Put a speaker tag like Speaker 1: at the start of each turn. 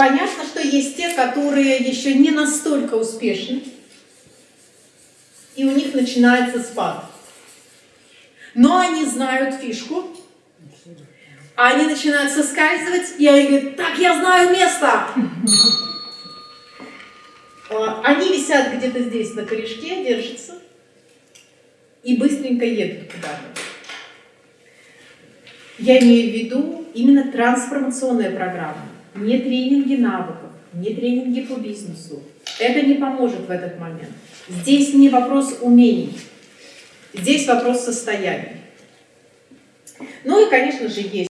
Speaker 1: Понятно, что есть те, которые еще не настолько успешны, и у них начинается спад. Но они знают фишку, они начинают соскальзывать, и они говорят, так, я знаю место. А, Они висят где-то здесь на корешке, держатся, и быстренько едут куда-то. Я имею в виду именно трансформационная программа, не тренинги навыков, не тренинги по бизнесу. Это не поможет в этот момент. Здесь не вопрос умений, здесь вопрос состояния. Ну и, конечно же, есть